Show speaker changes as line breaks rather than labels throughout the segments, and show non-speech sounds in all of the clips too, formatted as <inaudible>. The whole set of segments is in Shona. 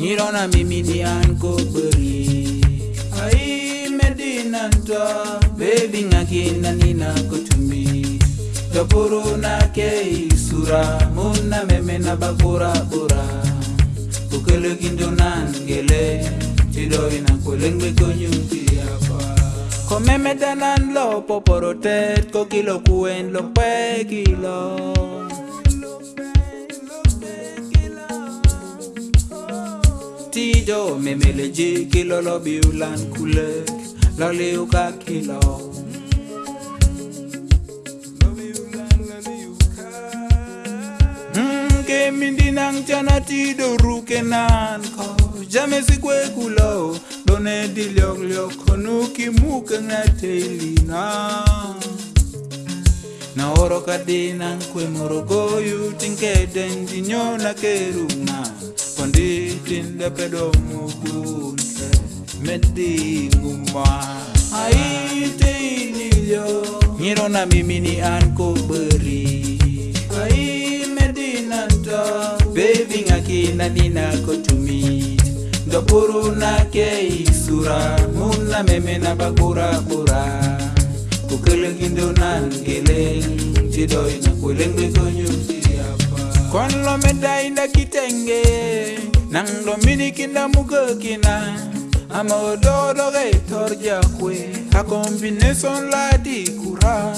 nirona mimi ni ankobri Ai medina nta Baby ngakina nina kutumi Topuru na sura Muna meme na babura bura Ukele kindo nangele Tido ina kulengwe konyuti hapa Komeme danan lo poporotet Kokilo kuen lo pekilo memeleje kilolo biulan kule laliuka kilo hmm, mindinang chanati dorukenan ko jamesikwe kulo done dilioglio konuki muke ng'ate ilina na oro kadinang kwe morogoyu tingkeden dinyo nakerung'ai lepedo mukunse metinguma aitinilo nyirona mimini an koberi ai medinanto bevingakinanina kotumi dokuru nake isura muna memena bakurabura kukelegindonan geleng cidoina kuilengbekonyusi lo meda inda kitenge nanglo minikinda mugokina amaododore torjakwe akombinason ladi kura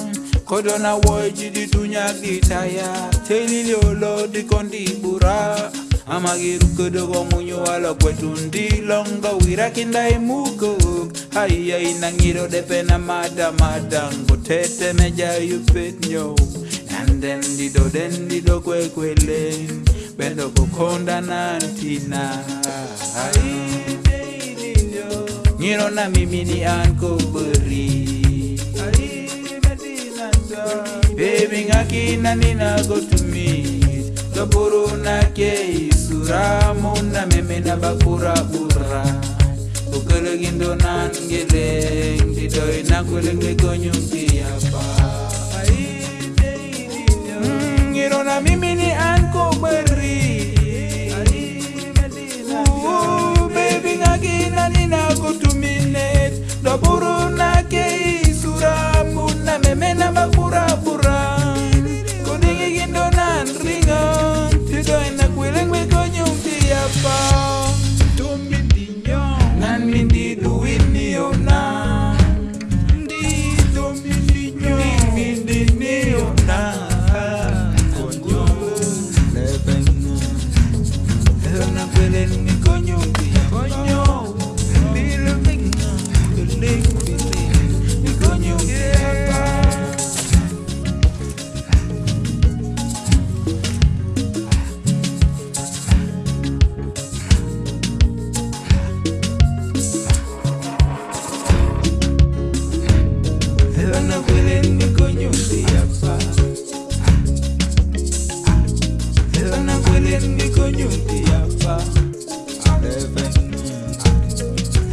na woji di dunya gitaya teliliolo kondi bura amagirukodogo munyo wala tundi longo wirakinda imugo e haiya inangiro madamadango tete meja tetemeja nyo nandendidodendidokwekwele bendokokondana ntina ngiro na mimini an kobori bebi ngaki nanina gotumi toburu nake isuramo na meme na bakuraura okologindo nangeleng didoi nakwelengegonyumpiapa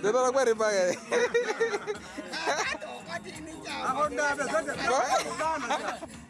Dzeba rakwa riba here. Akondaba zvadzaka. <laughs>